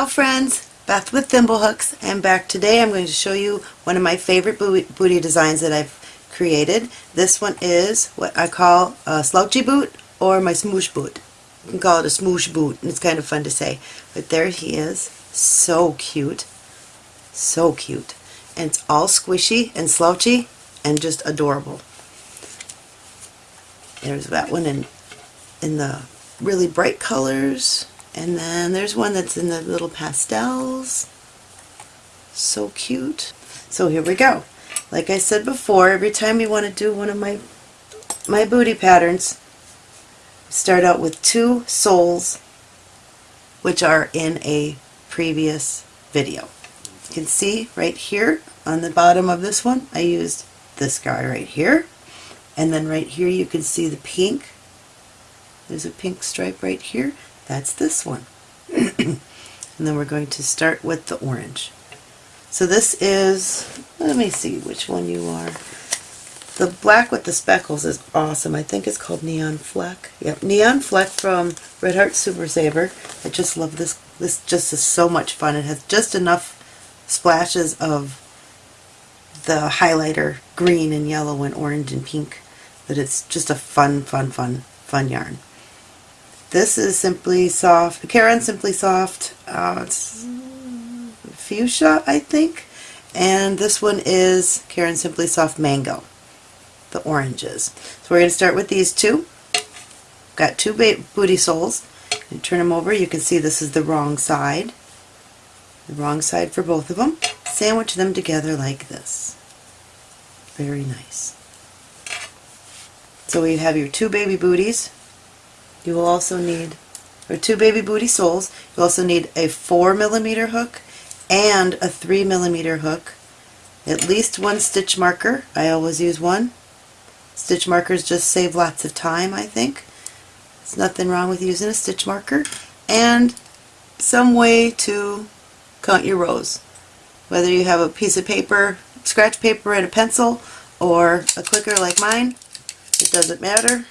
Ciao friends! Beth with Thimblehooks. I'm back today. I'm going to show you one of my favorite booty designs that I've created. This one is what I call a slouchy boot or my smoosh boot. You can call it a smoosh boot and it's kind of fun to say. But there he is. So cute. So cute. And it's all squishy and slouchy and just adorable. There's that one in, in the really bright colors. And then there's one that's in the little pastels. So cute. So here we go. Like I said before, every time you want to do one of my my booty patterns, start out with two soles which are in a previous video. You can see right here on the bottom of this one, I used this guy right here. And then right here you can see the pink. There's a pink stripe right here. That's this one. and then we're going to start with the orange. So this is, let me see which one you are. The black with the speckles is awesome. I think it's called Neon Fleck. Yep, Neon Fleck from Red Heart Super Saver. I just love this. This just is so much fun. It has just enough splashes of the highlighter green and yellow and orange and pink that it's just a fun, fun, fun, fun yarn. This is Simply Soft, Caron Simply Soft, uh, it's Fuchsia, I think. And this one is Caron Simply Soft Mango, the oranges. So we're going to start with these two. Got two booty soles. You turn them over, you can see this is the wrong side. The wrong side for both of them. Sandwich them together like this. Very nice. So we have your two baby booties you will also need, or two baby booty soles, you'll also need a 4 millimeter hook and a 3 millimeter hook, at least one stitch marker, I always use one. Stitch markers just save lots of time, I think. There's nothing wrong with using a stitch marker. And some way to count your rows. Whether you have a piece of paper, scratch paper and a pencil, or a clicker like mine, it doesn't matter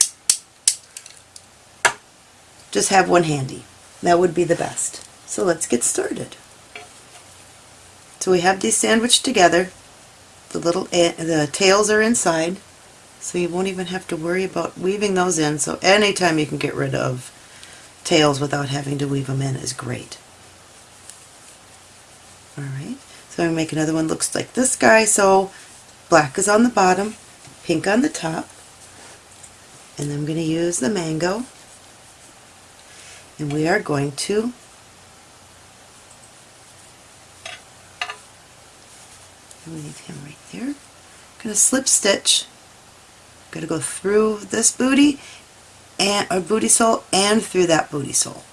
just have one handy. That would be the best. So let's get started. So we have these sandwiched together. The little the tails are inside, so you won't even have to worry about weaving those in. So anytime you can get rid of tails without having to weave them in is great. Alright, so I'm going to make another one looks like this guy. So black is on the bottom, pink on the top, and I'm going to use the mango and we are going to leave him right there. I'm going to slip stitch. I'm going to go through this booty and a booty sole and through that booty sole.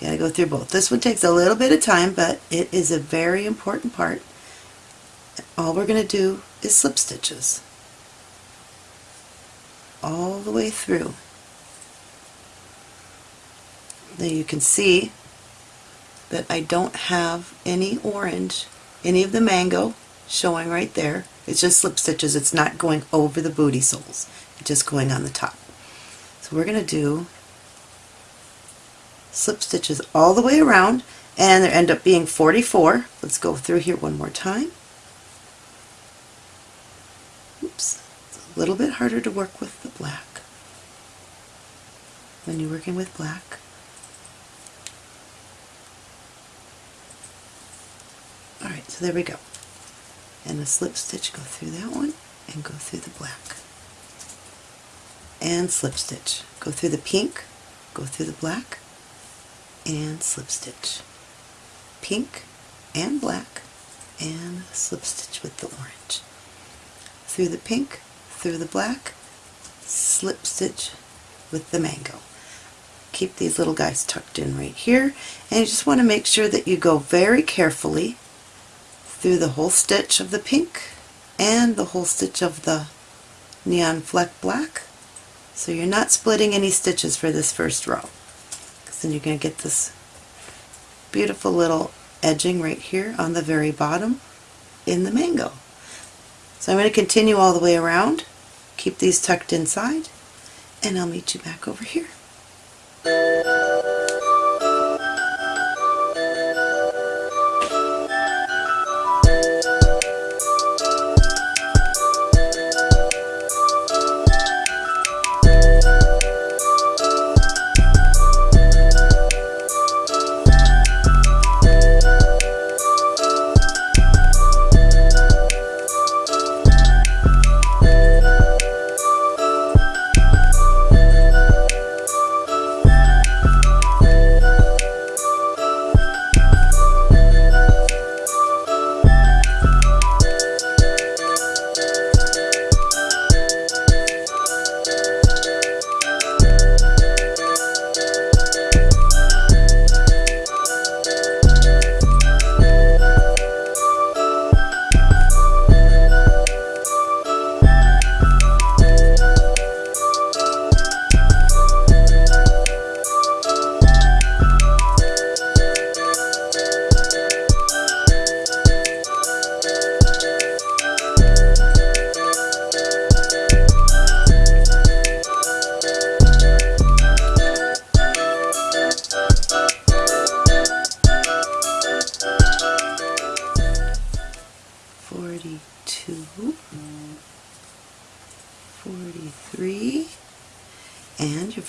You gotta go through both. This one takes a little bit of time, but it is a very important part. All we're going to do is slip stitches all the way through. Now you can see that I don't have any orange, any of the mango showing right there. It's just slip stitches. It's not going over the booty soles. It's just going on the top. So we're going to do slip stitches all the way around and there end up being 44. Let's go through here one more time. Oops, it's a little bit harder to work with the black when you're working with black. Alright, so there we go. And a slip stitch, go through that one and go through the black. And slip stitch. Go through the pink, go through the black, and slip stitch. Pink and black, and slip stitch with the orange. Through the pink, through the black, slip stitch with the mango keep these little guys tucked in right here and you just want to make sure that you go very carefully through the whole stitch of the pink and the whole stitch of the neon fleck black. So you're not splitting any stitches for this first row. Because then you're going to get this beautiful little edging right here on the very bottom in the mango. So I'm going to continue all the way around, keep these tucked inside, and I'll meet you back over here.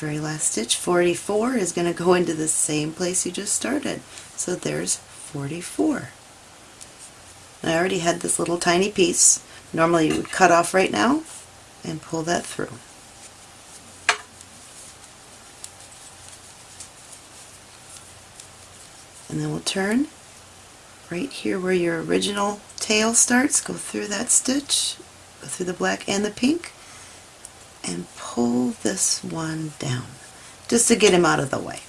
Very last stitch, 44, is going to go into the same place you just started. So there's 44. I already had this little tiny piece. Normally you would cut off right now and pull that through. And then we'll turn right here where your original tail starts, go through that stitch, go through the black and the pink, and pull this one down, just to get him out of the way.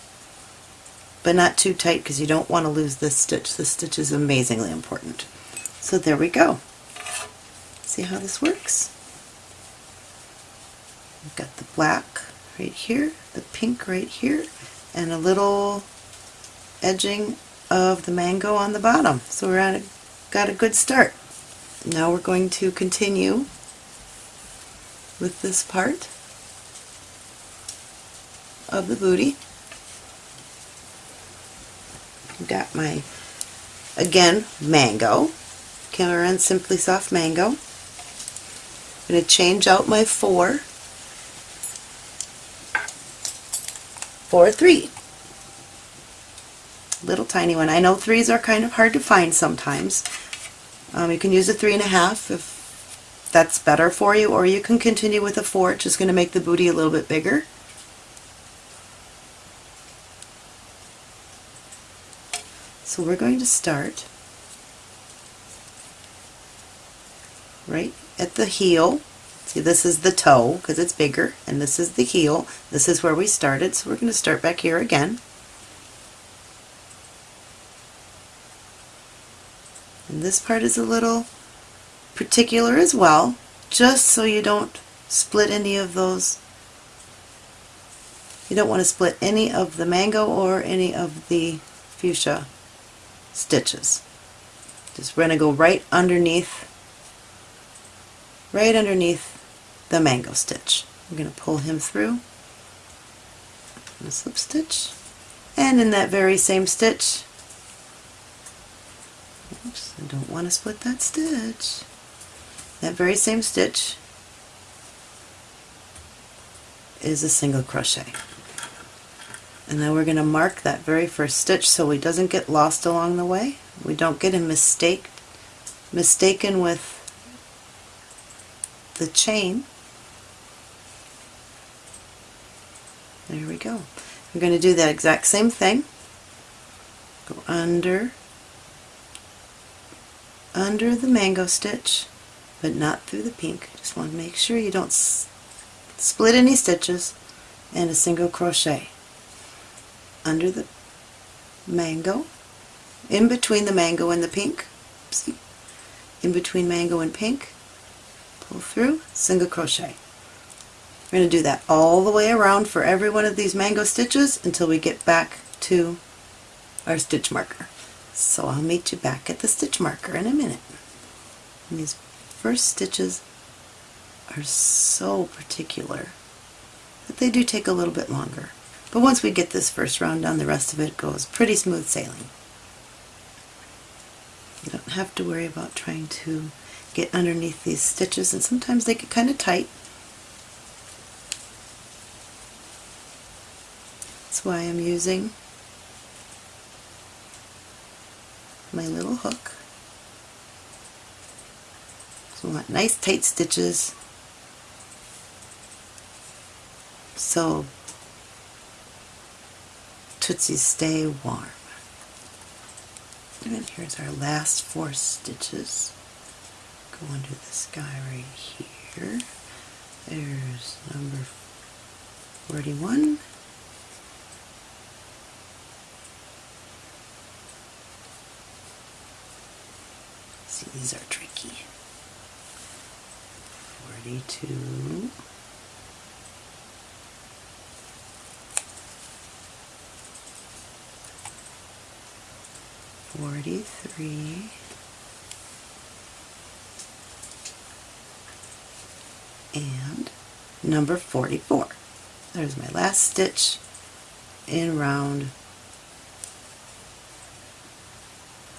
But not too tight because you don't want to lose this stitch. This stitch is amazingly important. So there we go. See how this works? We've got the black right here, the pink right here, and a little edging of the mango on the bottom. So we're at a, got a good start. Now we're going to continue with this part of the booty. Got my, again, mango. Caron Simply Soft Mango. I'm going to change out my four for three. Little tiny one. I know threes are kind of hard to find sometimes. Um, you can use a three and a half if that's better for you, or you can continue with a four. It's just going to make the booty a little bit bigger. So we're going to start right at the heel. See, this is the toe because it's bigger, and this is the heel. This is where we started, so we're going to start back here again. And this part is a little particular as well, just so you don't split any of those. You don't want to split any of the mango or any of the fuchsia stitches. Just we're going to go right underneath right underneath the mango stitch. I'm going to pull him through a slip stitch and in that very same stitch oops I don't want to split that stitch that very same stitch is a single crochet and then we're going to mark that very first stitch so he doesn't get lost along the way we don't get him mistake mistaken with the chain. There we go. We're going to do that exact same thing. Go under, under the mango stitch, but not through the pink. Just want to make sure you don't split any stitches and a single crochet under the mango, in between the mango and the pink, see, in between mango and pink, pull through, single crochet. We're going to do that all the way around for every one of these mango stitches until we get back to our stitch marker. So I'll meet you back at the stitch marker in a minute. First stitches are so particular that they do take a little bit longer. But once we get this first round done, the rest of it goes pretty smooth sailing. You don't have to worry about trying to get underneath these stitches and sometimes they get kind of tight. That's why I'm using my little hook. I want nice tight stitches so Tootsies stay warm. And here's our last four stitches go under this guy right here. There's number 41. See, these are tricky. 42. Forty-three. and number 44. There's my last stitch in round,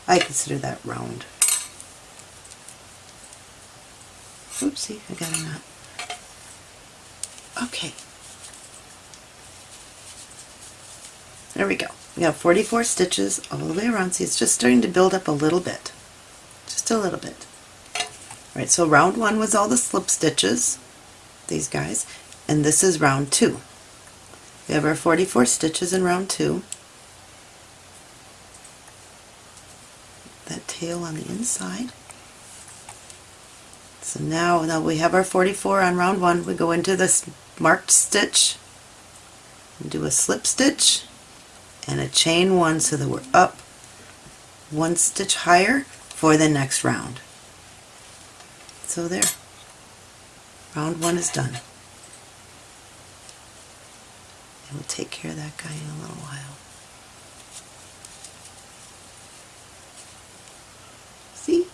I consider that round Oopsie, I got a knot. Okay. There we go. We have 44 stitches all the way around. See, it's just starting to build up a little bit. Just a little bit. All right, so round one was all the slip stitches, these guys, and this is round two. We have our 44 stitches in round two. That tail on the inside. So now, now we have our 44 on round one. We go into this marked stitch and do a slip stitch and a chain one so that we're up one stitch higher for the next round. So there, round one is done. And we'll take care of that guy in a little while. See?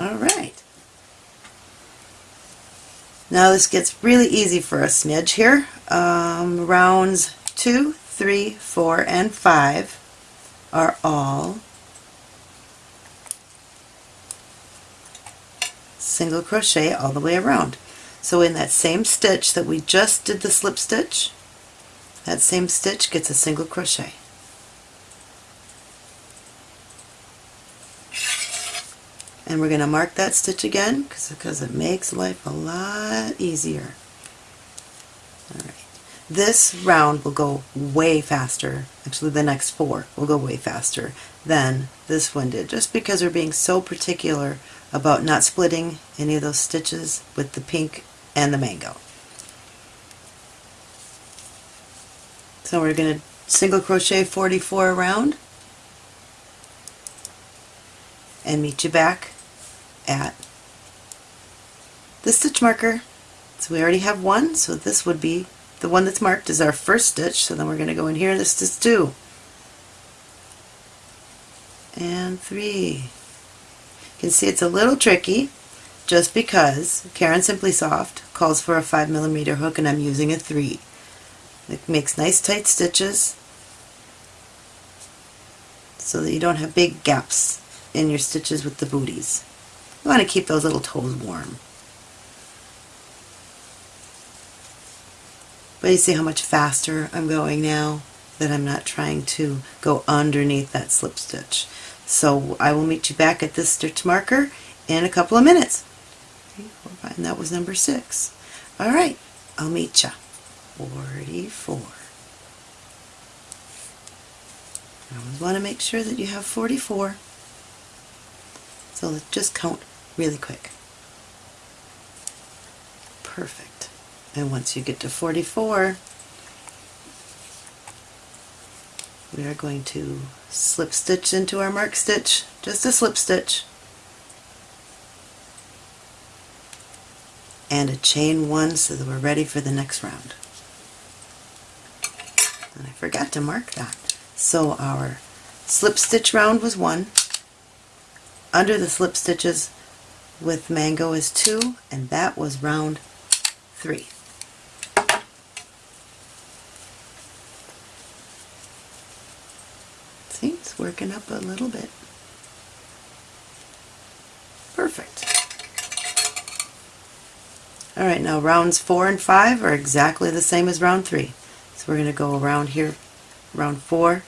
All right. Now this gets really easy for a smidge here. Um, rounds two, three, four, and five are all single crochet all the way around. So in that same stitch that we just did the slip stitch, that same stitch gets a single crochet. And we're going to mark that stitch again because it makes life a lot easier. Alright. This round will go way faster, actually the next four will go way faster than this one did, just because we're being so particular about not splitting any of those stitches with the pink and the mango. So we're going to single crochet 44 around and meet you back at the stitch marker. So we already have one, so this would be the one that's marked is our first stitch, so then we're going to go in here, this is two. And three. You can see it's a little tricky just because Caron Simply Soft calls for a 5 millimeter hook and I'm using a 3. It makes nice tight stitches so that you don't have big gaps in your stitches with the booties. You want to keep those little toes warm. But you see how much faster I'm going now that I'm not trying to go underneath that slip stitch. So I will meet you back at this stitch marker in a couple of minutes. And that was number six. All right, I'll meet you. 44. I always want to make sure that you have 44. So let's just count really quick. Perfect. And once you get to 44, we are going to slip stitch into our mark stitch, just a slip stitch, and a chain one so that we're ready for the next round. And I forgot to mark that. So our slip stitch round was one, under the slip stitches with mango is two, and that was round three. See, it's working up a little bit. Perfect. Alright, now rounds four and five are exactly the same as round three. So we're going to go around here, round four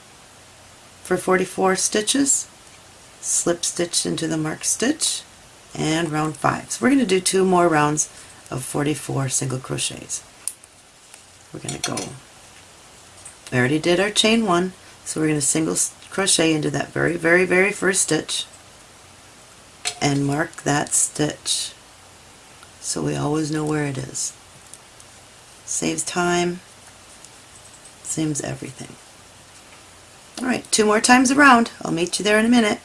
for 44 stitches, slip stitch into the marked stitch, and round five. So we're going to do two more rounds of 44 single crochets. We're going to go, we already did our chain one, so we're going to single crochet into that very, very, very first stitch and mark that stitch so we always know where it is. Saves time, saves everything. Alright, two more times around. I'll meet you there in a minute.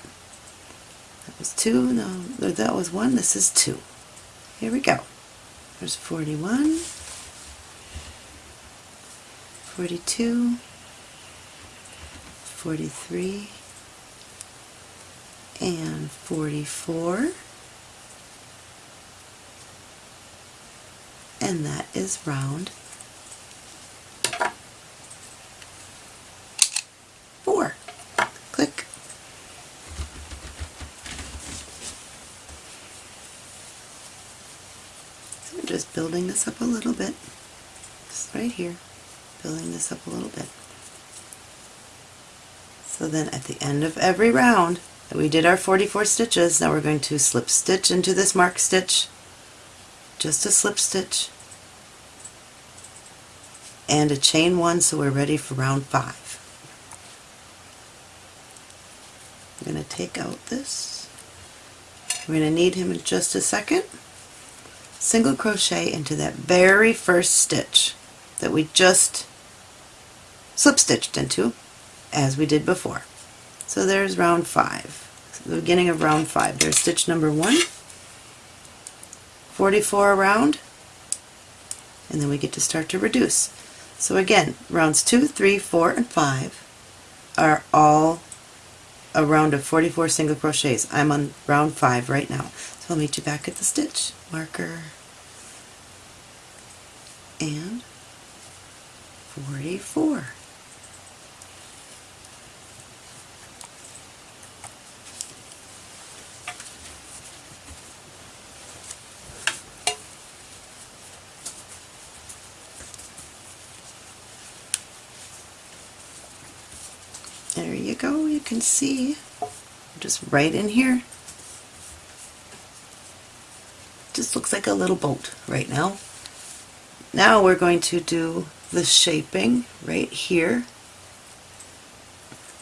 Was two, no, that was one, this is two. Here we go. There's 41, 42, 43, and 44. And that is round four. Click. So I'm just building this up a little bit, just right here, building this up a little bit. So then at the end of every round, we did our 44 stitches, now we're going to slip stitch into this mark stitch, just a slip stitch, and a chain one so we're ready for round five. I'm going to take out this. We're going to need him in just a second. Single crochet into that very first stitch that we just slip stitched into as we did before. So there's round five, so the beginning of round five. There's stitch number one, 44 around, and then we get to start to reduce. So again, rounds 2, 3, 4, and 5 are all a round of 44 single crochets. I'm on round 5 right now. I'll meet you back at the stitch marker. And 44. There you go, you can see just right in here. Just looks like a little boat right now. Now we're going to do the shaping right here.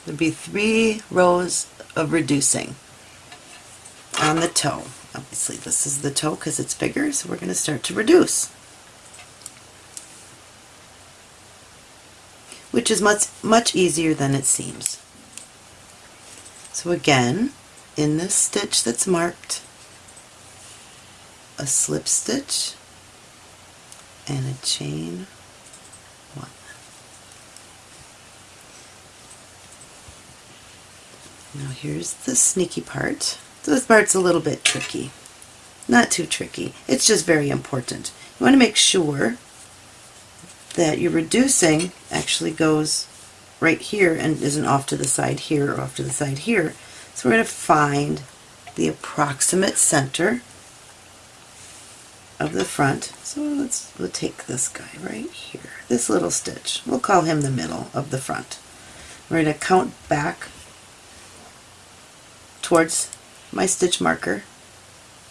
There'll be three rows of reducing on the toe. Obviously this is the toe because it's bigger, so we're going to start to reduce. which is much, much easier than it seems. So again, in this stitch that's marked, a slip stitch and a chain one. Now here's the sneaky part. This part's a little bit tricky. Not too tricky. It's just very important. You want to make sure that your reducing actually goes right here and isn't off to the side here or off to the side here. So we're going to find the approximate center of the front. So let's we'll take this guy right here, this little stitch. We'll call him the middle of the front. We're going to count back towards my stitch marker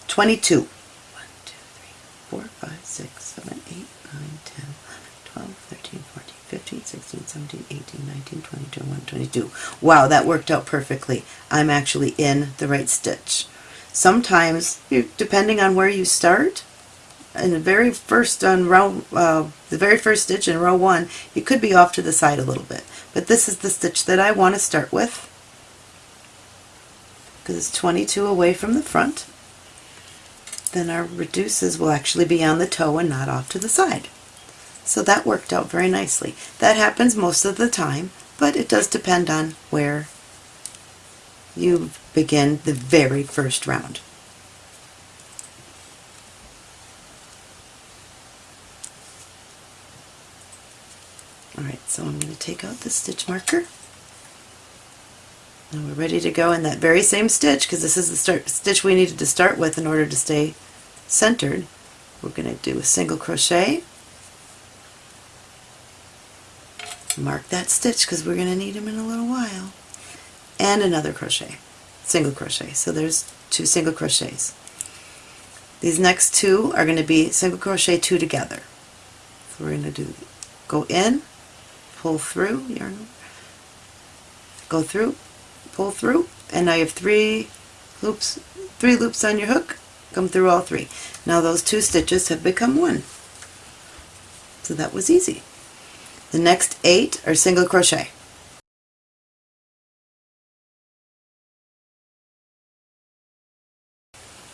22. 1, 2, 3, 4, 5, 6, 7, 8, 9, 10, 11, 12, 13, 14, 15, 16, 17, 18, 19, 20, 21, 22. Wow, that worked out perfectly. I'm actually in the right stitch. Sometimes, depending on where you start, in the very first on row, uh, the very first stitch in row one, you could be off to the side a little bit. But this is the stitch that I want to start with because it's 22 away from the front. Then our reduces will actually be on the toe and not off to the side. So that worked out very nicely. That happens most of the time, but it does depend on where you begin the very first round. Alright, so I'm to take out the stitch marker. And we're ready to go in that very same stitch because this is the start, stitch we needed to start with in order to stay centered. We're going to do a single crochet. Mark that stitch because we're going to need them in a little while. And another crochet single crochet. So there's two single crochets. These next two are going to be single crochet two together. So we're going to do go in pull through yarn go through pull through and now you have three loops three loops on your hook come through all three now those two stitches have become one so that was easy the next eight are single crochet.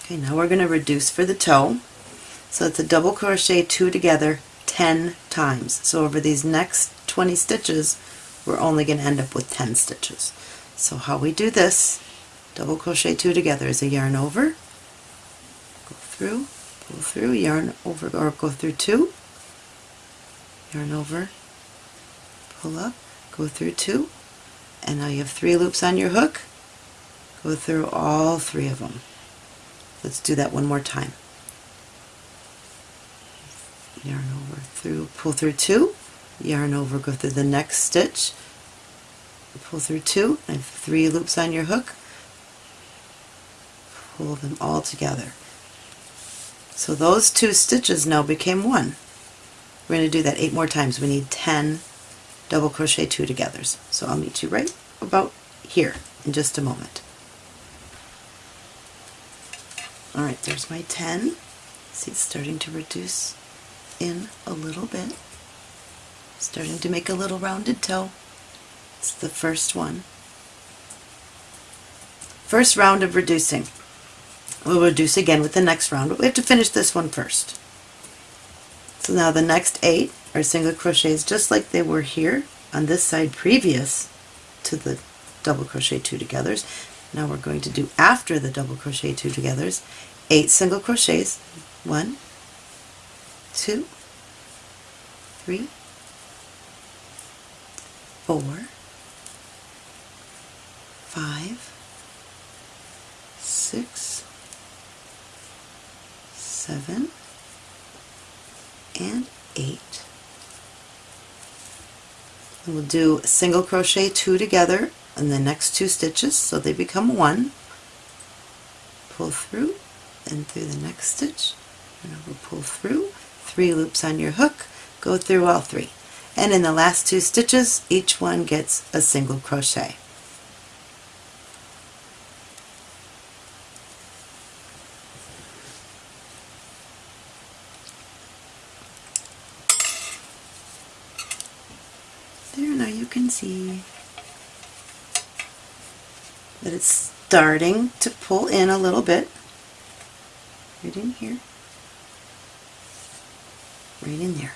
Okay, now we're going to reduce for the toe. So it's a double crochet two together 10 times. So over these next 20 stitches, we're only going to end up with 10 stitches. So how we do this, double crochet two together is a yarn over, go through, pull through, yarn over, or go through two, yarn over, pull up, go through two, and now you have three loops on your hook. Go through all three of them. Let's do that one more time. yarn over through, pull through two, yarn over, go through the next stitch, pull through two, and three loops on your hook, pull them all together. So those two stitches now became one. We're going to do that eight more times. We need 10 double crochet two togethers. So I'll meet you right about here in just a moment. Alright, there's my 10. See, it's starting to reduce in a little bit. Starting to make a little rounded toe. It's the first one. First round of reducing. We'll reduce again with the next round, but we have to finish this one first. So now the next eight are single crochets just like they were here on this side previous to the double crochet two togethers. Now we're going to do after the double crochet two togethers, eight single crochets, one, two, three, four, five, six, seven, and eight. And we'll do single crochet two together in the next two stitches so they become one. Pull through and through the next stitch and over pull through, three loops on your hook, go through all three. And in the last two stitches each one gets a single crochet. There, now you can see that it's starting to pull in a little bit. Right in here. Right in there.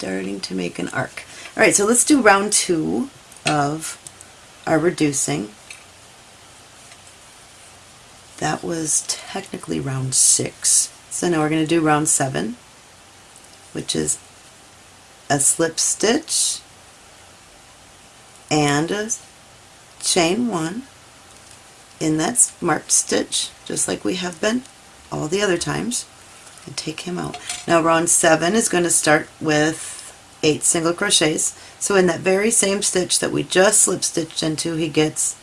Starting to make an arc. Alright, so let's do round two of our reducing. That was technically round six. So now we're going to do round seven, which is a slip stitch and a chain one in that marked stitch just like we have been all the other times and take him out. Now round 7 is going to start with 8 single crochets. So in that very same stitch that we just slip stitched into he gets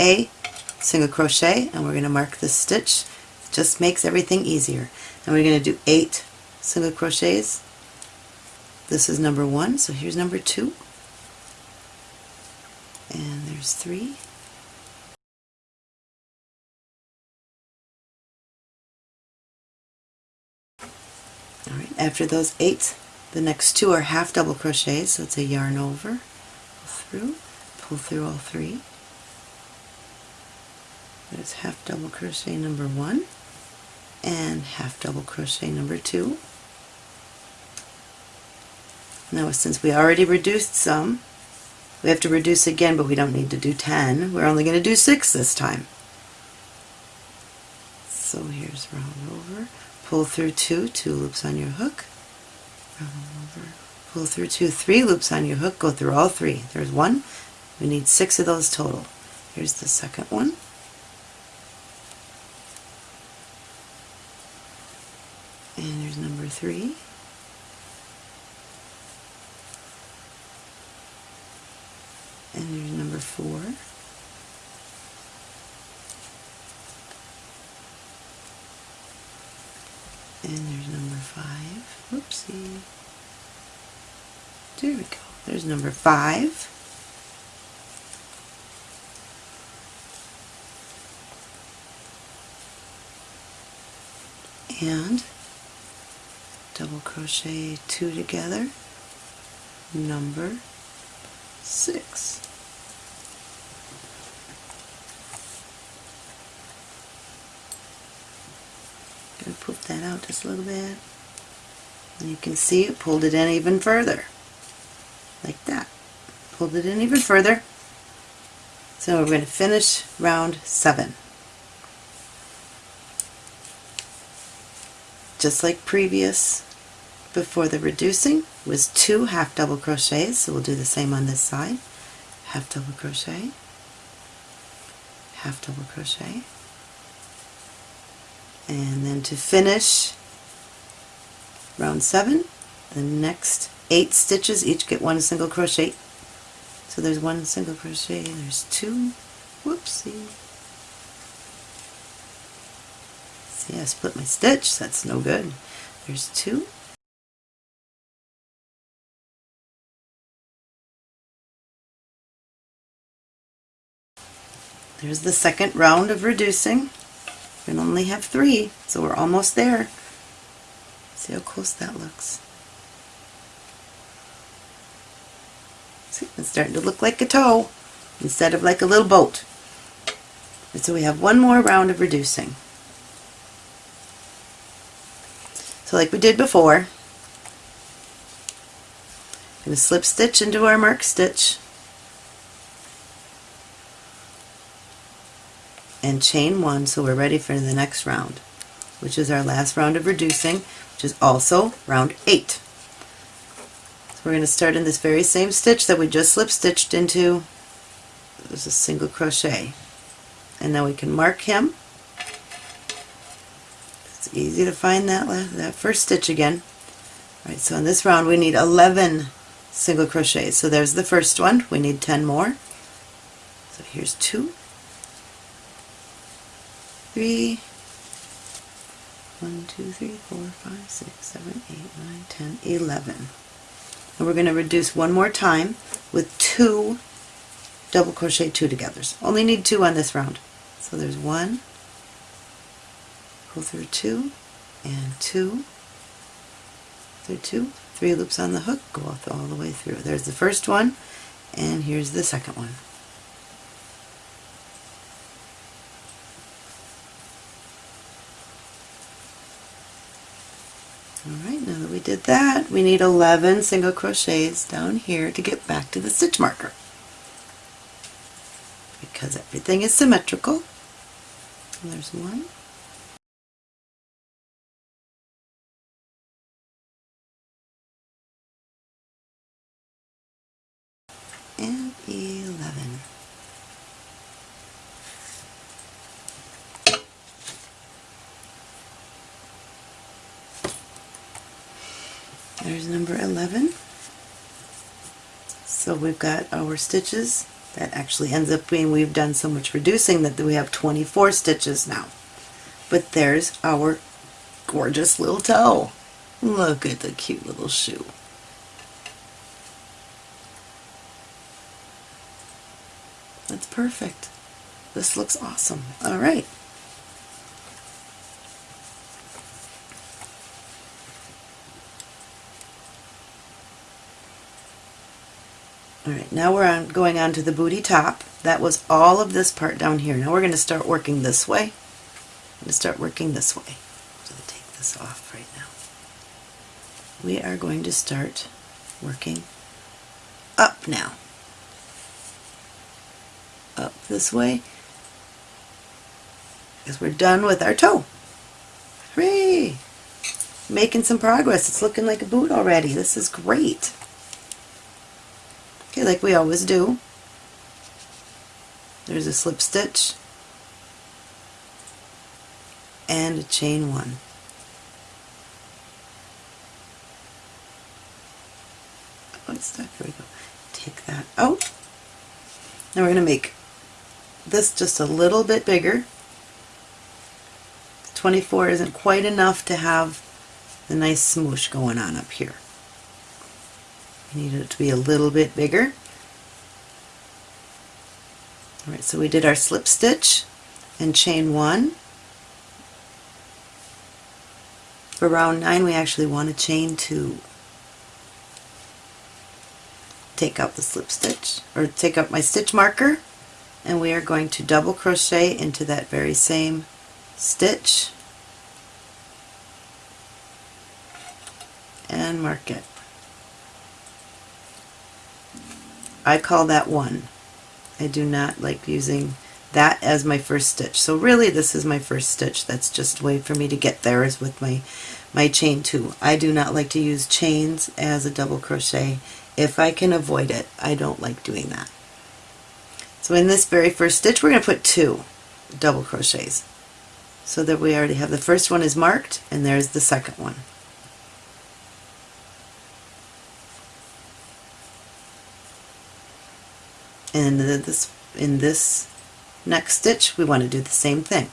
a single crochet and we're going to mark this stitch. It just makes everything easier. And we're going to do 8 single crochets. This is number one, so here's number two. And there's three. Alright, after those eight, the next two are half double crochets, so it's a yarn over, pull through, pull through all three. There's half double crochet number one and half double crochet number two. Now since we already reduced some, we have to reduce again, but we don't need to do 10. We're only going to do 6 this time. So here's round over, pull through 2, 2 loops on your hook, pull through 2, 3 loops on your hook, go through all 3. There's one, we need 6 of those total. Here's the second one. And there's number 3. and there's number four. And there's number five. Whoopsie. There we go. There's number five. And double crochet two together, number six. Gonna poof that out just a little bit. And you can see it pulled it in even further. Like that. Pulled it in even further. So we're going to finish round seven. Just like previous before the reducing was two half double crochets so we'll do the same on this side half double crochet half double crochet and then to finish round 7 the next 8 stitches each get one single crochet. So there's one single crochet there's two whoopsie. See I split my stitch that's no good. There's two. There's the second round of reducing. We only have three, so we're almost there. See how close that looks. See, it's starting to look like a toe instead of like a little boat. And so we have one more round of reducing. So like we did before, going to slip stitch into our mark stitch and chain one so we're ready for the next round which is our last round of reducing which is also round 8. So we're going to start in this very same stitch that we just slip stitched into. There's a single crochet. And now we can mark him. It's easy to find that that first stitch again. All right so in this round we need 11 single crochets. So there's the first one. We need 10 more. So here's two three, one, two, three, four, five, six, seven, eight, nine, ten, eleven. And we're going to reduce one more time with two double crochet two togethers. Only need two on this round. So there's one, pull through two, and two, through two, three loops on the hook, go all the way through. There's the first one, and here's the second one. Alright, now that we did that, we need 11 single crochets down here to get back to the stitch marker. Because everything is symmetrical. And there's one. And 11. There's number 11. So we've got our stitches. That actually ends up being we've done so much reducing that we have 24 stitches now. But there's our gorgeous little toe. Look at the cute little shoe. That's perfect. This looks awesome. All right. Alright, now we're on, going on to the booty top. That was all of this part down here. Now we're going to start working this way. I'm going to start working this way. I'll take this off right now. We are going to start working up now. Up this way. Because we're done with our toe. Hooray! Making some progress. It's looking like a boot already. This is great. Like we always do. There's a slip stitch and a chain one. Oh, it's. Here we go. Take that out. Now we're going to make this just a little bit bigger. 24 isn't quite enough to have the nice smoosh going on up here. I need it to be a little bit bigger. Alright, so we did our slip stitch and chain one. For round nine we actually want to chain two. Take out the slip stitch, or take out my stitch marker, and we are going to double crochet into that very same stitch and mark it. I call that one. I do not like using that as my first stitch. So really this is my first stitch. That's just a way for me to get there is with my, my chain two. I do not like to use chains as a double crochet. If I can avoid it, I don't like doing that. So in this very first stitch we're going to put two double crochets so that we already have the first one is marked and there's the second one. And in this, in this next stitch, we want to do the same thing.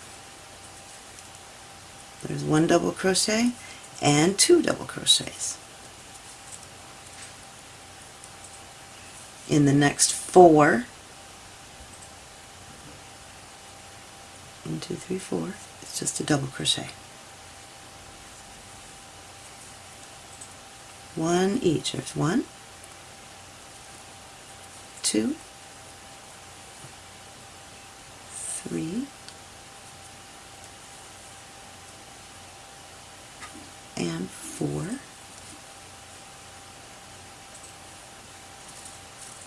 There's one double crochet and two double crochets. In the next four, one, two, three, four, it's just a double crochet. One each. There's one, two, three, and four.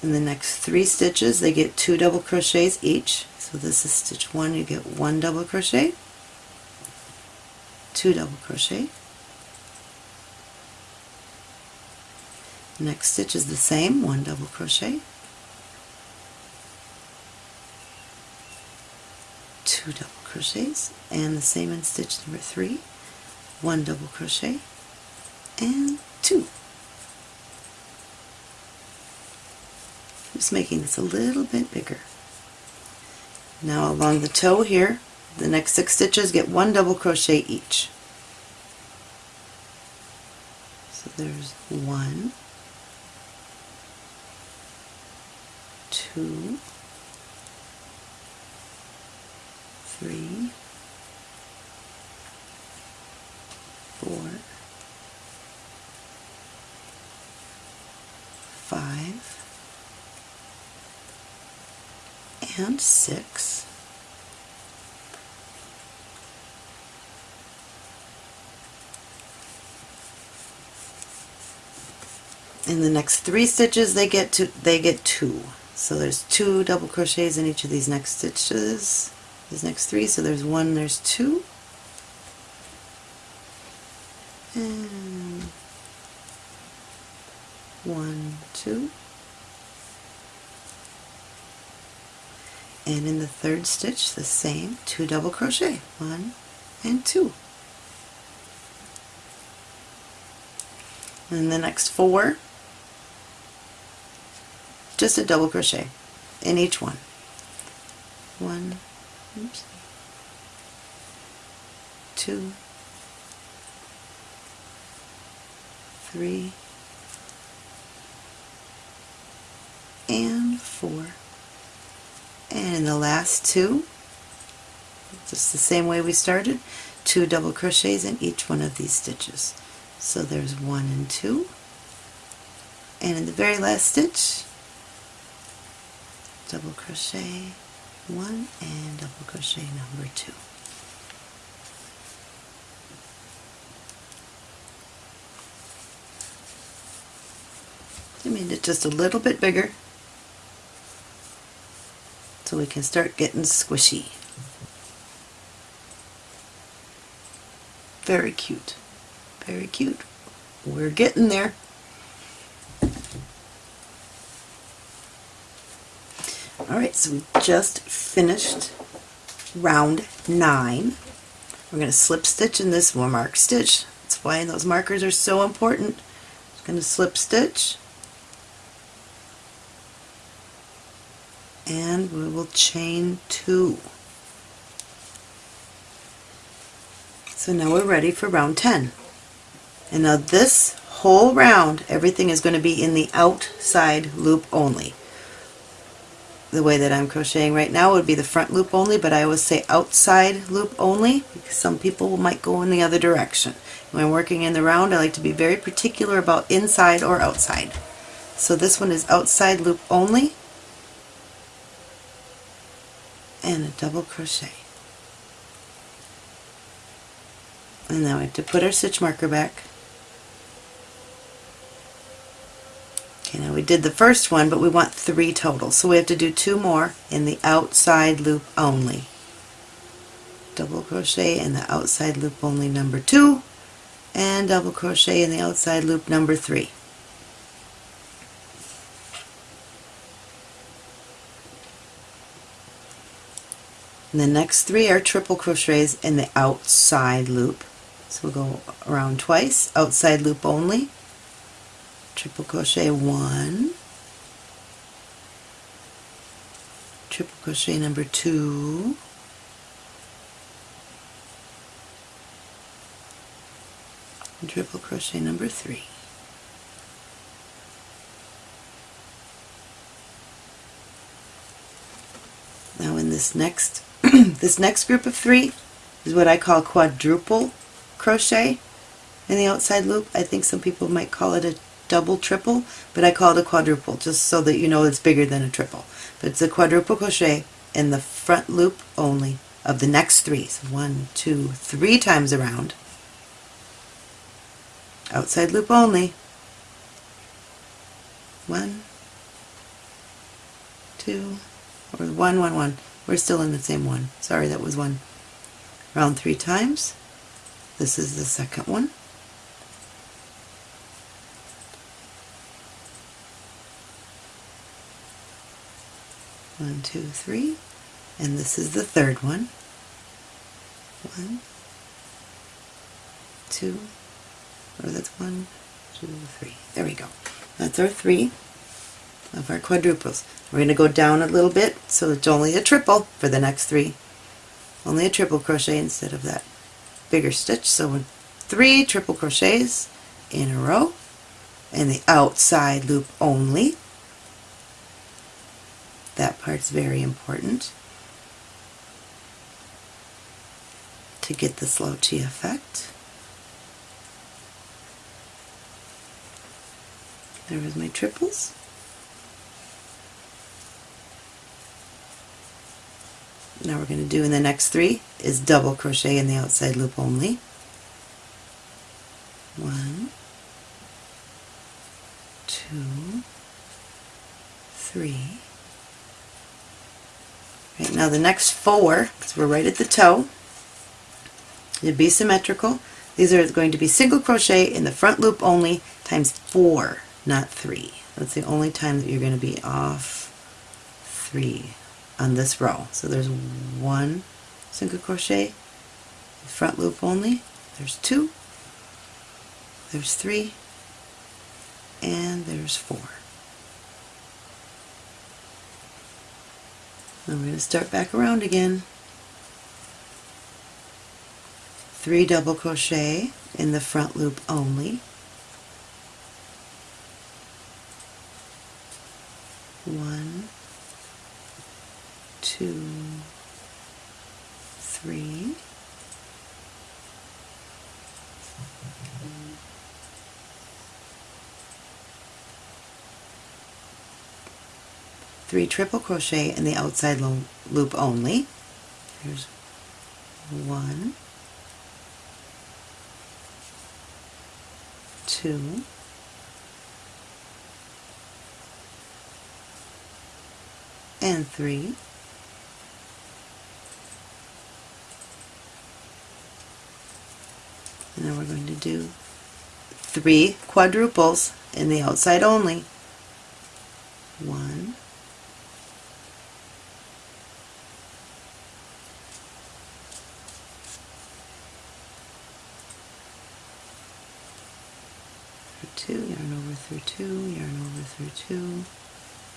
In the next three stitches they get two double crochets each. So this is stitch one, you get one double crochet, two double crochet. Next stitch is the same, one double crochet, two double crochets, and the same in stitch number three, one double crochet, and two. Just making this a little bit bigger. Now along the toe here, the next six stitches get one double crochet each. So there's one, two, three, four, five, and six. In the next three stitches they get to they get two. So there's two double crochets in each of these next stitches, these next three, so there's one, there's two. And one, two. and in the third stitch the same two double crochet one and two and the next four just a double crochet in each one one oops, two. Three. And four. And in the last two just the same way we started two double crochets in each one of these stitches. So there's one and two. And in the very last stitch double crochet one and double crochet number two I made it just a little bit bigger so we can start getting squishy. Very cute. Very cute. We're getting there. Alright, so we just finished round nine. We're going to slip stitch in this one mark stitch. That's why those markers are so important. Just going to slip stitch and we will chain two. So now we're ready for round 10. And now this whole round, everything is going to be in the outside loop only. The way that I'm crocheting right now would be the front loop only, but I always say outside loop only because some people might go in the other direction. When working in the round, I like to be very particular about inside or outside. So this one is outside loop only, and a double crochet. And now we have to put our stitch marker back. Okay, now we did the first one, but we want three total, so we have to do two more in the outside loop only. Double crochet in the outside loop only number two, and double crochet in the outside loop number three. And the next three are triple crochets in the outside loop. So we'll go around twice, outside loop only, triple crochet one, triple crochet number two. Triple crochet number three. Now in this next this next group of three is what I call quadruple crochet. In the outside loop I think some people might call it a double triple but I call it a quadruple just so that you know it's bigger than a triple but it's a quadruple crochet in the front loop only of the next three. So one, two, three times around. Outside loop only. One, two, or one, one, one. We're still in the same one. Sorry, that was one. Round three times. This is the second one. One, two, three. And this is the third one. One, two, or that's one, two, three. There we go. That's our three of our quadruples. We're going to go down a little bit so it's only a triple for the next three. Only a triple crochet instead of that bigger stitch. So three triple crochets in a row in the outside loop only that part's very important to get the slouchy effect. There was my triples. Now we're going to do in the next three is double crochet in the outside loop only. One, two, three, now the next four, because we're right at the toe, to be symmetrical, these are going to be single crochet in the front loop only times four, not three. That's the only time that you're going to be off three on this row. So there's one single crochet, front loop only, there's two, there's three, and there's four. We're going to start back around again. Three double crochet in the front loop only. One, two, three. Three triple crochet in the outside loop only. Here's one, two, and three. And then we're going to do three quadruples in the outside only. One, two, yarn over through two, yarn over through two,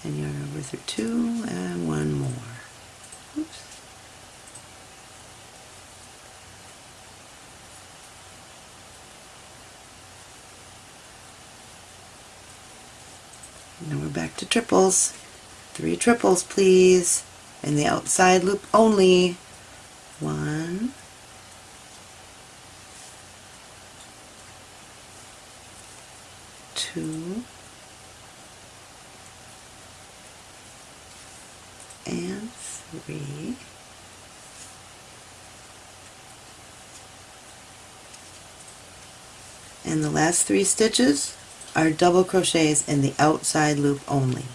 and yarn over through two, and one more. Oops. Now we're back to triples. Three triples, please. In the outside loop only. One, two, and three. And the last three stitches are double crochets in the outside loop only.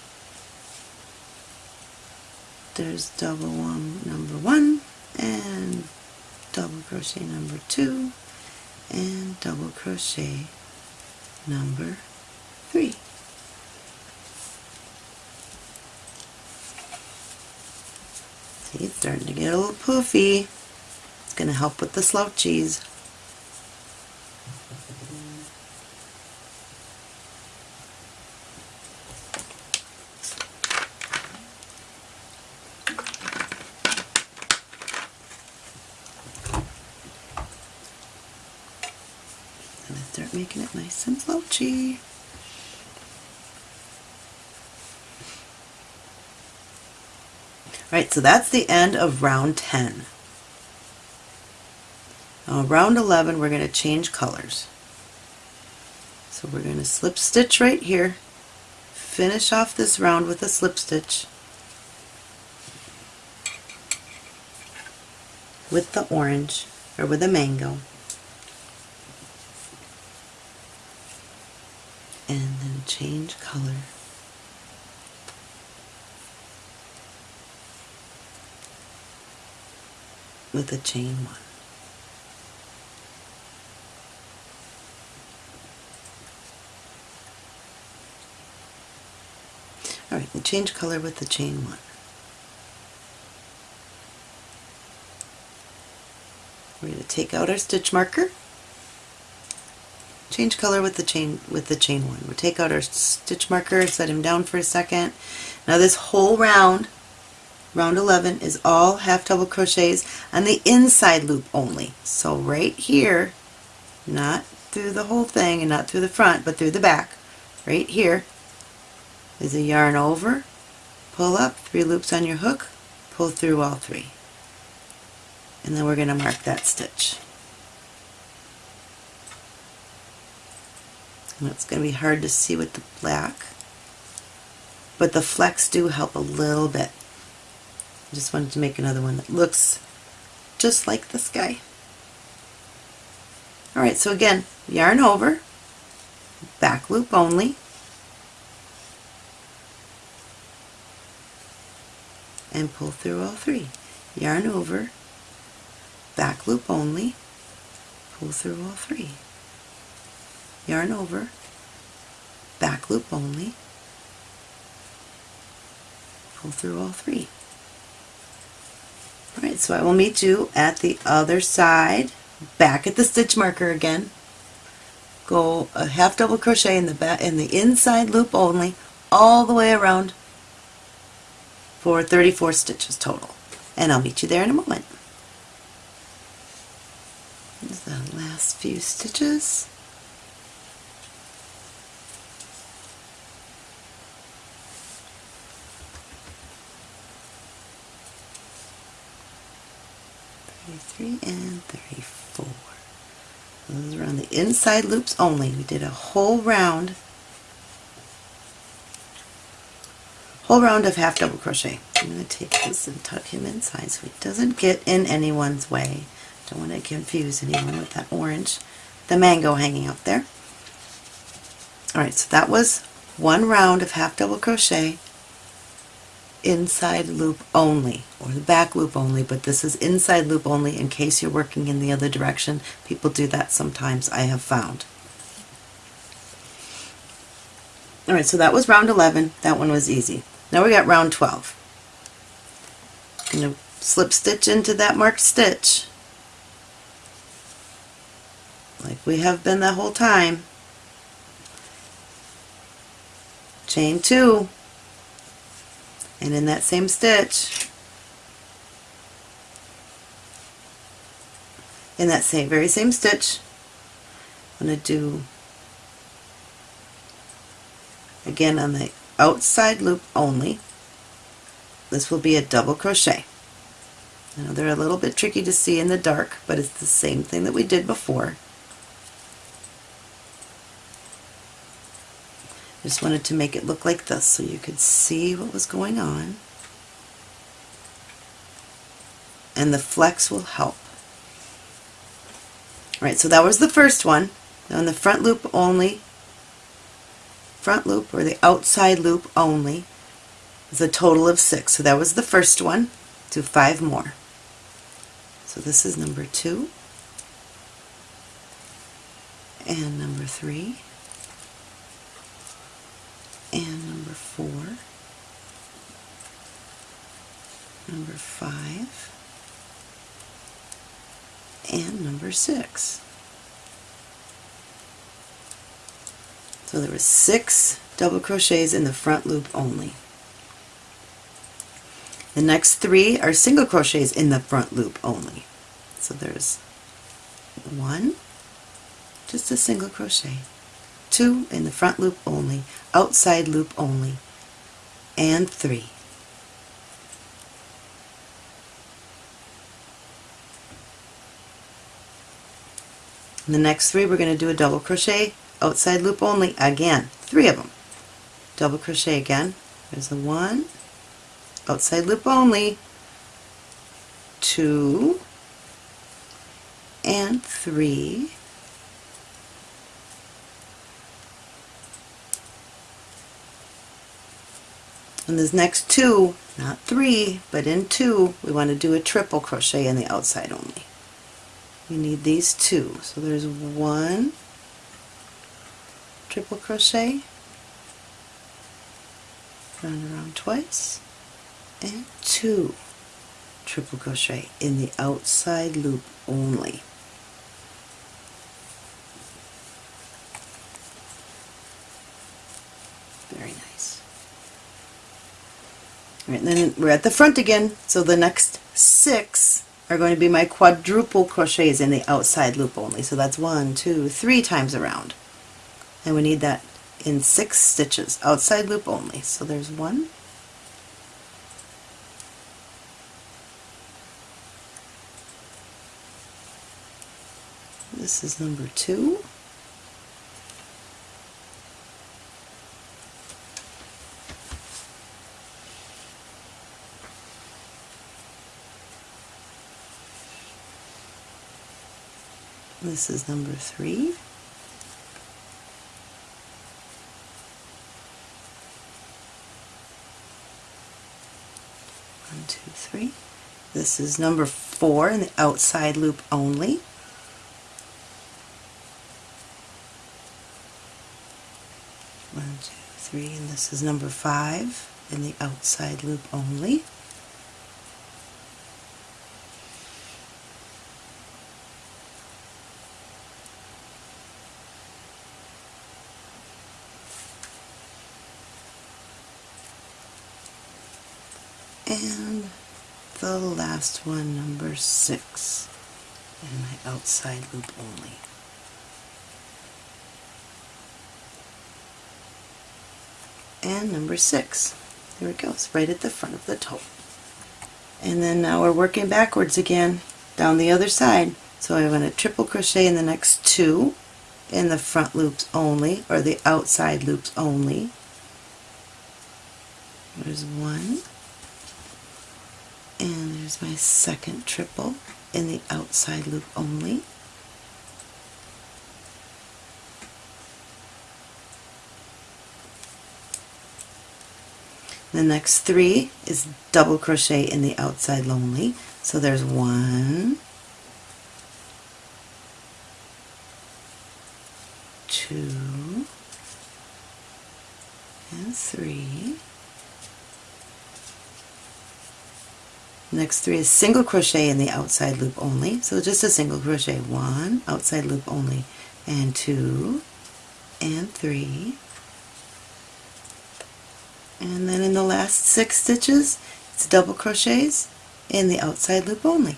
There's double one number one and double crochet number two and double crochet number three. See, it's starting to poofy. It's going to help with the slouchies. start making it nice and slouchy. Alright, so that's the end of round 10. Now round 11 we're going to change colors. So we're going to slip stitch right here, finish off this round with a slip stitch with the orange or with a mango. And then change color. With a chain one. Alright, and change color with the chain one. We're going to take out our stitch marker, change color with the chain with the chain one. We'll take out our stitch marker, set him down for a second. Now this whole round round 11 is all half double crochets on the inside loop only. So right here, not through the whole thing and not through the front, but through the back, right here is a yarn over, pull up, three loops on your hook, pull through all three. And then we're going to mark that stitch. And it's going to be hard to see with the black, but the flecks do help a little bit. I just wanted to make another one that looks just like this guy. Alright, so again, yarn over, back loop only, and pull through all three. Yarn over, back loop only, pull through all three. Yarn over, back loop only, pull through all three. Alright, so I will meet you at the other side, back at the stitch marker again. Go a half double crochet in the back in the inside loop only, all the way around for 34 stitches total. And I'll meet you there in a moment. The last few stitches. Thirty-three and thirty-four. Those are on the inside loops only. We did a whole round whole round of half double crochet. I'm going to take this and tuck him inside so he doesn't get in anyone's way. Don't want to confuse anyone with that orange, the mango hanging out there. Alright, so that was one round of half double crochet inside loop only or the back loop only but this is inside loop only in case you're working in the other direction. People do that sometimes I have found. Alright so that was round 11 that one was easy. Now we got round 12. I'm going to slip stitch into that marked stitch. Like we have been the whole time. Chain two and in that same stitch in that same very same stitch I'm going to do again on the outside loop only. This will be a double crochet. Now they're a little bit tricky to see in the dark, but it's the same thing that we did before. Just wanted to make it look like this so you could see what was going on. And the flecks will help. Alright, so that was the first one. Now in the front loop only, front loop or the outside loop only is a total of six. So that was the first one. Do five more. So this is number two and number three and number four, number five, and number six. So there were six double crochets in the front loop only. The next three are single crochets in the front loop only. So there's one, just a single crochet two in the front loop only outside loop only and three. In the next three we're going to do a double crochet outside loop only again three of them. Double crochet again there's a one outside loop only two and three and this next two not three but in two we want to do a triple crochet in the outside only. We need these two. So there's one triple crochet. Round around twice. And two triple crochet in the outside loop only very nice All right, and then we're at the front again so the next six are going to be my quadruple crochets in the outside loop only. So that's one, two, three times around. And we need that in six stitches, outside loop only. So there's one, this is number two, This is number three. One, two, three. This is number four in the outside loop only. One, two, three, and this is number five in the outside loop only. and the last one, number six, in my outside loop only. And number six. There it goes, right at the front of the toe. And then now we're working backwards again down the other side. So I'm going to triple crochet in the next two in the front loops only, or the outside loops only. There's one, and there's my second triple in the outside loop only. The next three is double crochet in the outside only so there's one two and three next three is single crochet in the outside loop only. So just a single crochet. One outside loop only. And two and three. And then in the last six stitches it's double crochets in the outside loop only.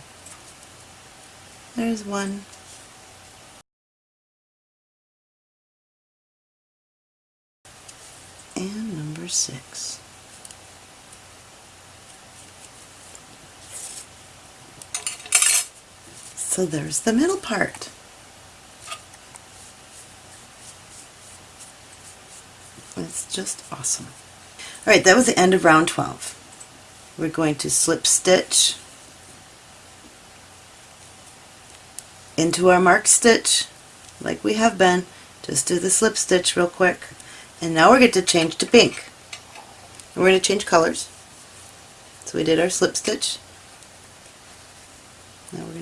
There's one. And number six So there's the middle part. It's just awesome. Alright, that was the end of round 12. We're going to slip stitch into our mark stitch like we have been. Just do the slip stitch real quick. And now we're going to change to pink. And we're going to change colors. So we did our slip stitch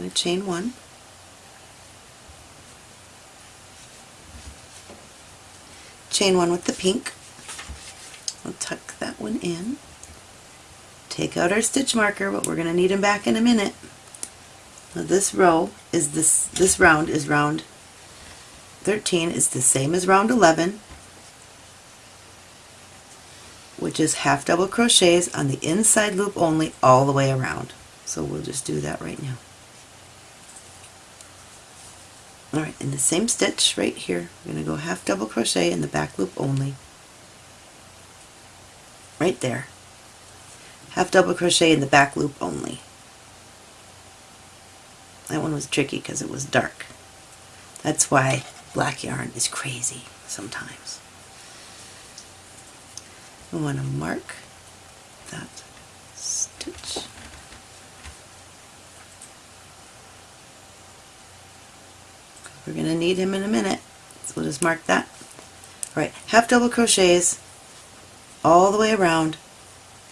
to chain one. Chain one with the pink. We'll tuck that one in. Take out our stitch marker, but we're going to need them back in a minute. Now this row is this, this round is round 13 is the same as round 11 which is half double crochets on the inside loop only all the way around. So we'll just do that right now. Alright, in the same stitch right here, we're going to go half double crochet in the back loop only. Right there. Half double crochet in the back loop only. That one was tricky because it was dark. That's why black yarn is crazy sometimes. We want to mark that stitch. We're going to need him in a minute. So we'll just mark that. Alright, half double crochets all the way around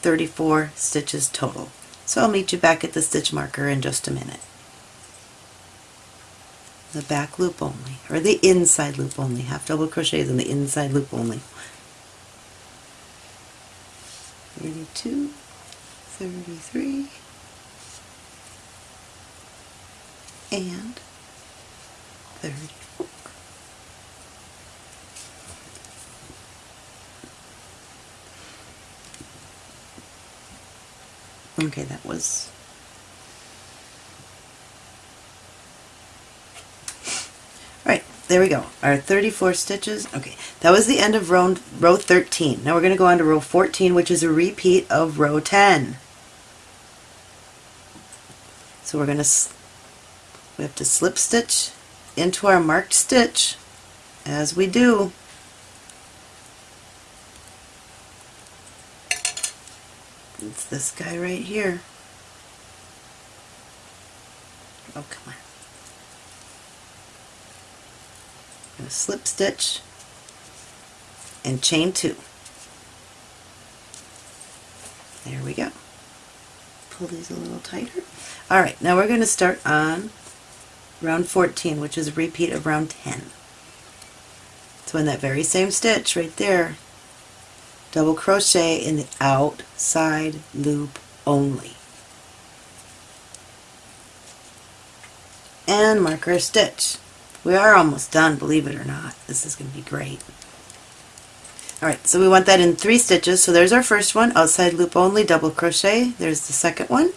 34 stitches total. So I'll meet you back at the stitch marker in just a minute. The back loop only, or the inside loop only, half double crochets in the inside loop only. 32, 33, and 34. Okay, that was Right, there we go. Our 34 stitches. Okay, that was the end of row, row 13. Now we're going to go on to row 14, which is a repeat of row 10. So we're going to, we have to slip stitch into our marked stitch as we do. It's this guy right here. Oh, come on. To slip stitch and chain two. There we go. Pull these a little tighter. Alright, now we're going to start on round 14, which is a repeat of round 10. So in that very same stitch right there, double crochet in the outside loop only. And mark our stitch. We are almost done, believe it or not. This is going to be great. Alright, so we want that in three stitches. So there's our first one, outside loop only, double crochet. There's the second one.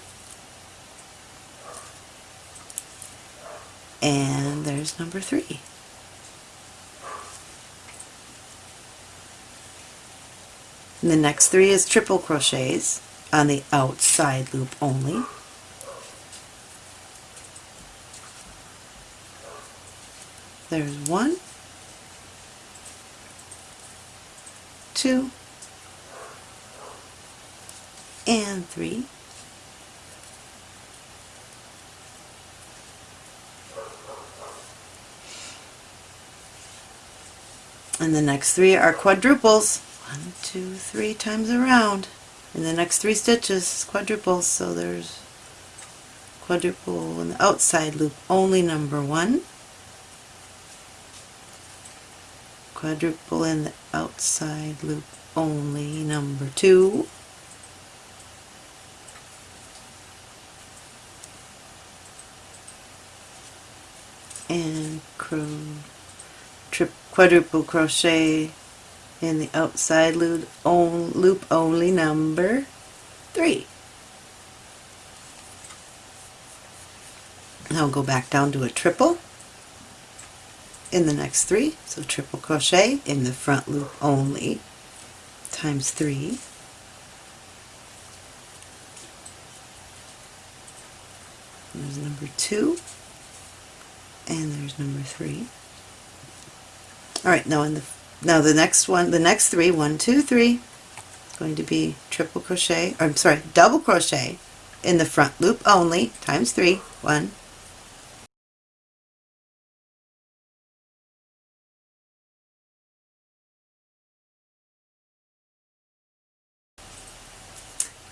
And there's number three. And the next three is triple crochets on the outside loop only. There's one, two, and three. And the next three are quadruples. One, two, three times around. In the next three stitches, quadruples, so there's quadruple in the outside loop only number one. Quadruple in the outside loop only number two. And trip, quadruple crochet in the outside loop, on, loop only number three. Now go back down to a triple in the next three, so triple crochet in the front loop only times three. There's number two, and there's number three. All right, now in the now the next one, the next three, one, two, three, going to be triple crochet, or I'm sorry, double crochet in the front loop only, times three, one,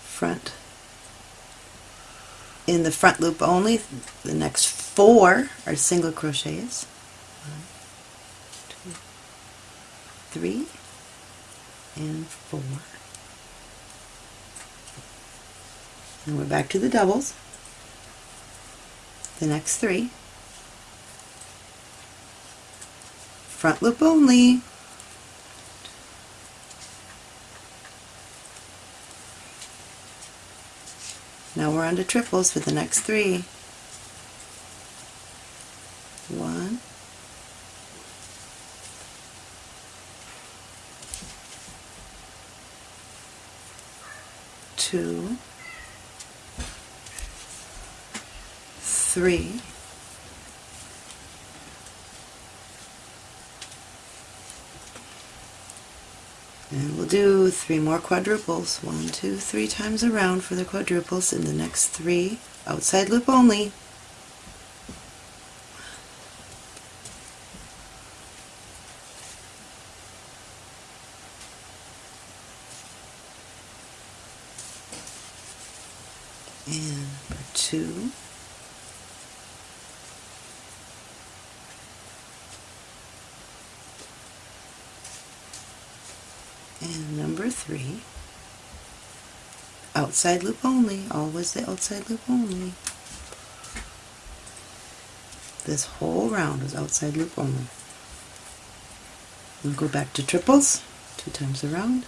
front. In the front loop only the next four are single crochets three and four. And we're back to the doubles. The next three. Front loop only. Now we're on to triples for the next three. One, two, three, and we'll do three more quadruples. One, two, three times around for the quadruples in the next three outside loop only. and number two. And number three, outside loop only, always the outside loop only. This whole round is outside loop only. We'll go back to triples, two times around.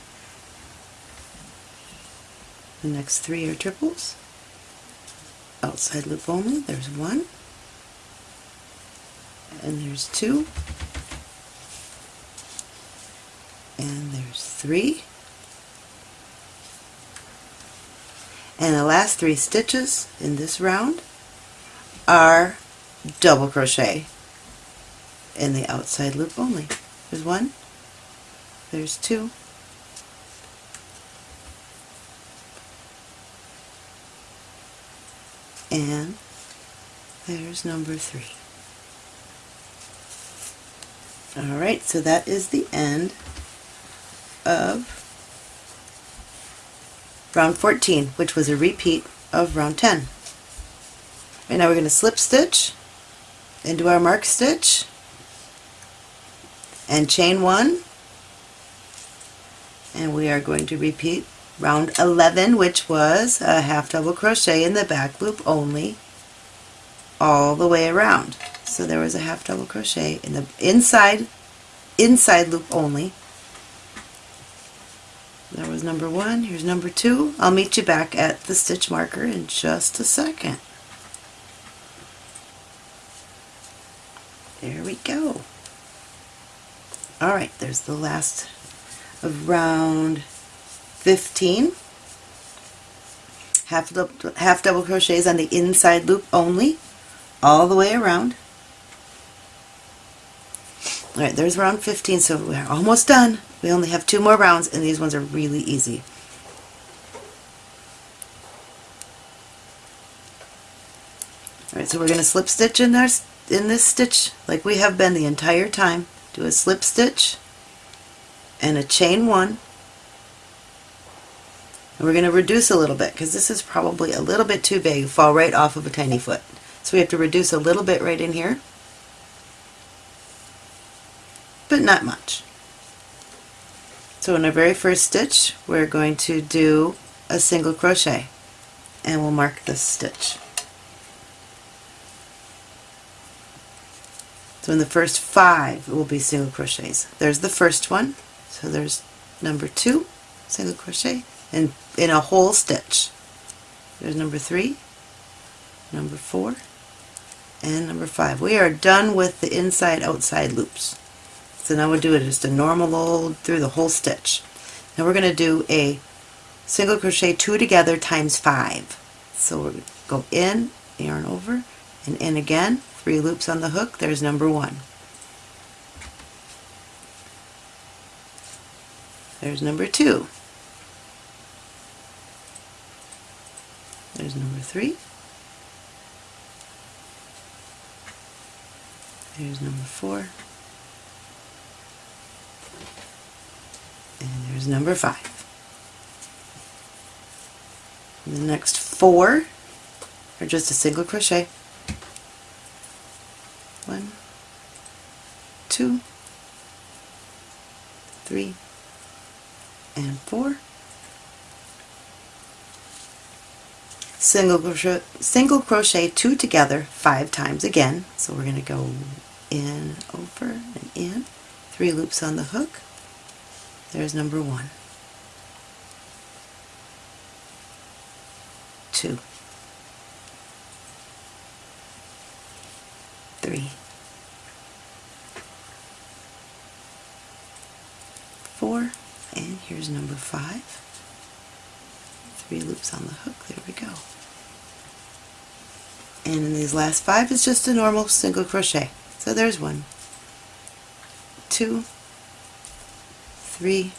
The next three are triples outside loop only. There's one, and there's two, and there's three. And the last three stitches in this round are double crochet in the outside loop only. There's one, there's two, and there's number three. Alright, so that is the end of round 14, which was a repeat of round 10. And now we're going to slip stitch into our mark stitch and chain one and we are going to repeat round 11 which was a half double crochet in the back loop only all the way around so there was a half double crochet in the inside inside loop only that was number one. Here's number two. I'll meet you back at the stitch marker in just a second. There we go. Alright there's the last of round 15 half, double, half double crochets on the inside loop only all the way around. Alright there's round 15 so we're almost done we only have two more rounds and these ones are really easy. Alright so we're going to slip stitch in our in this stitch like we have been the entire time. Do a slip stitch and a chain one. And we're going to reduce a little bit because this is probably a little bit too big, fall right off of a tiny foot. So we have to reduce a little bit right in here, but not much. So in our very first stitch, we're going to do a single crochet and we'll mark this stitch. So in the first five, it will be single crochets. There's the first one. So there's number two, single crochet, and in a whole stitch. There's number three, number four, and number five. We are done with the inside outside loops. So now we'll do it just a normal old through the whole stitch. Now we're going to do a single crochet two together times five. So to go in, yarn over, and in again, three loops on the hook, there's number one. There's number two. There's number three. There's number four. There's number five. And the next four are just a single crochet. One, two, three, and four. single crochet, single crochet two together five times again. So we're going to go in, over, and in. Three loops on the hook. There's number one. Two. Three. Four. And here's number five three loops on the hook, there we go. And in these last five is just a normal single crochet. So there's one, two, three,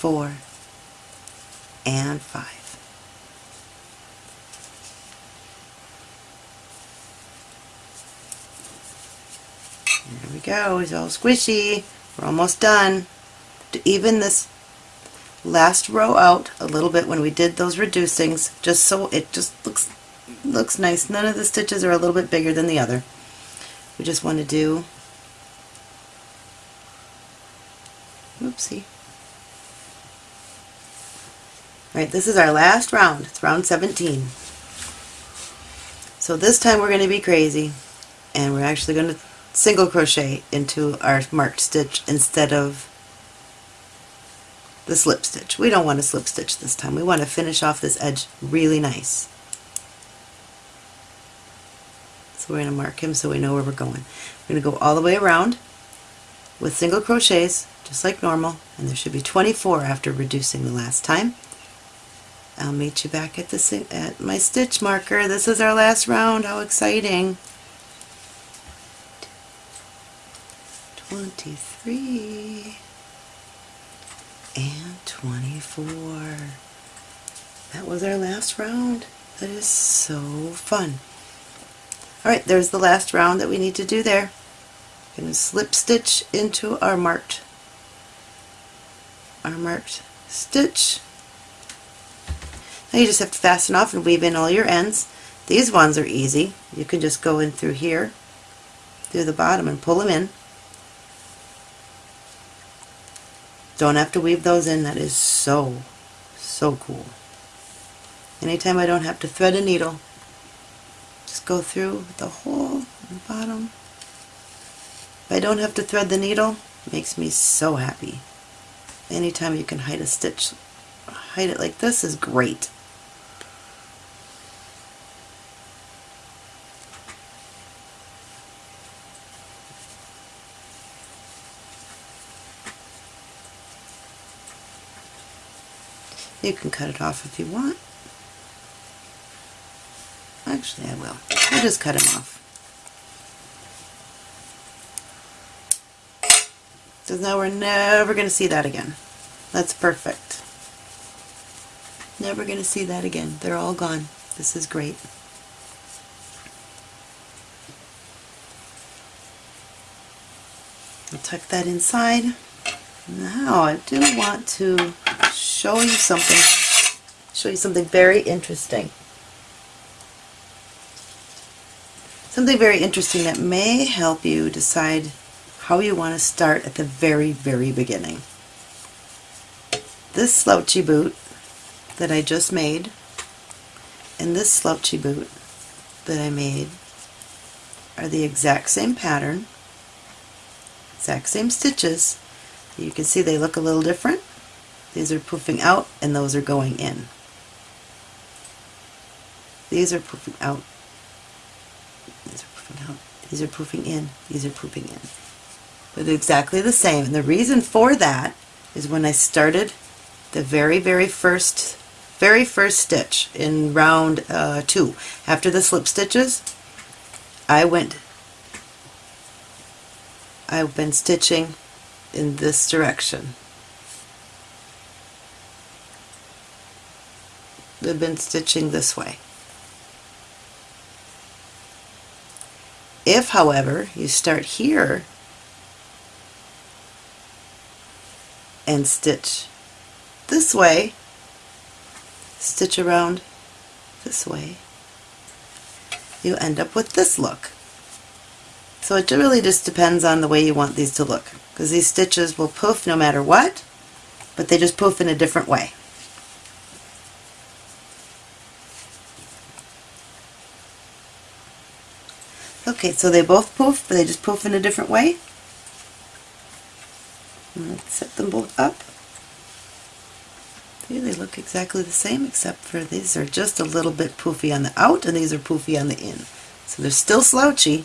four, and five. There we go, it's all squishy. We're almost done. To even this last row out a little bit when we did those reducings, just so it just looks looks nice. None of the stitches are a little bit bigger than the other. We just want to do, oopsie. Alright, this is our last round. It's round 17. So this time we're going to be crazy and we're actually going to single crochet into our marked stitch instead of the slip stitch. We don't want to slip stitch this time. We want to finish off this edge really nice. So we're going to mark him so we know where we're going. We're going to go all the way around with single crochets just like normal and there should be 24 after reducing the last time. I'll meet you back at the at my stitch marker. This is our last round. How exciting! 23 and 24. That was our last round. That is so fun. Alright, there's the last round that we need to do there. Going to slip stitch into our marked our marked stitch now you just have to fasten off and weave in all your ends. These ones are easy. You can just go in through here, through the bottom and pull them in. Don't have to weave those in. That is so, so cool. Anytime I don't have to thread a needle, just go through the hole in the bottom. If I don't have to thread the needle, makes me so happy. Anytime you can hide a stitch, hide it like this is great. You can cut it off if you want. Actually, I will. I'll just cut him off. Because now we're never going to see that again. That's perfect. Never going to see that again. They're all gone. This is great. I'll tuck that inside. Now I do want to show you something, show you something very interesting. Something very interesting that may help you decide how you want to start at the very, very beginning. This slouchy boot that I just made and this slouchy boot that I made are the exact same pattern, exact same stitches, you can see they look a little different. These are poofing out and those are going in. These are poofing out. These are poofing out. These are poofing in. These are poofing in. But exactly the same. And the reason for that is when I started the very, very first, very first stitch in round uh, two, after the slip stitches, I went, I've been stitching in this direction. I've been stitching this way. If, however, you start here and stitch this way, stitch around this way, you end up with this look. So it really just depends on the way you want these to look because these stitches will poof no matter what, but they just poof in a different way. Okay, so they both poof, but they just poof in a different way. Set them both up. See, they look exactly the same except for these are just a little bit poofy on the out and these are poofy on the in. So they're still slouchy,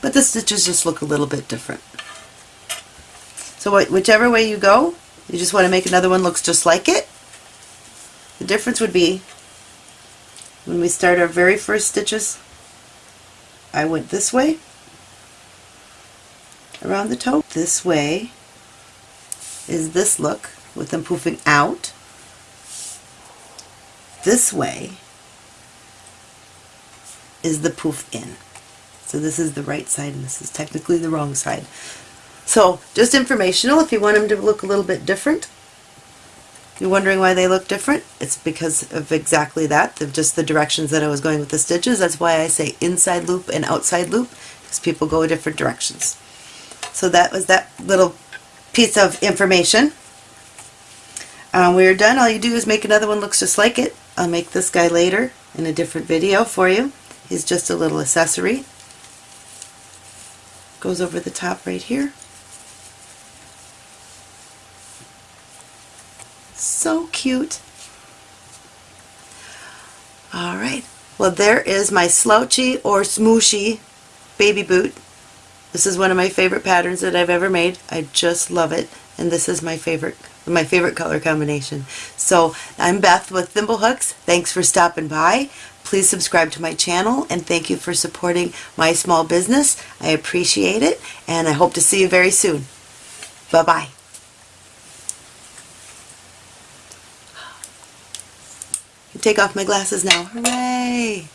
but the stitches just look a little bit different. So whichever way you go, You just want to make another one looks just like it. The difference would be when we start our very first stitches, I went this way around the toe. This way is this look with them poofing out. This way is the poof in. So this is the right side and this is technically the wrong side. So just informational if you want them to look a little bit different. You're wondering why they look different? It's because of exactly that, of just the directions that I was going with the stitches. That's why I say inside loop and outside loop, because people go different directions. So that was that little piece of information. Um, we're done. All you do is make another one looks just like it. I'll make this guy later in a different video for you. He's just a little accessory. Goes over the top right here. So cute. Alright, well there is my slouchy or smooshy baby boot. This is one of my favorite patterns that I've ever made. I just love it and this is my favorite my favorite color combination. So I'm Beth with Thimblehooks. Thanks for stopping by. Please subscribe to my channel and thank you for supporting my small business. I appreciate it and I hope to see you very soon. Bye-bye. Take off my glasses now. Hooray!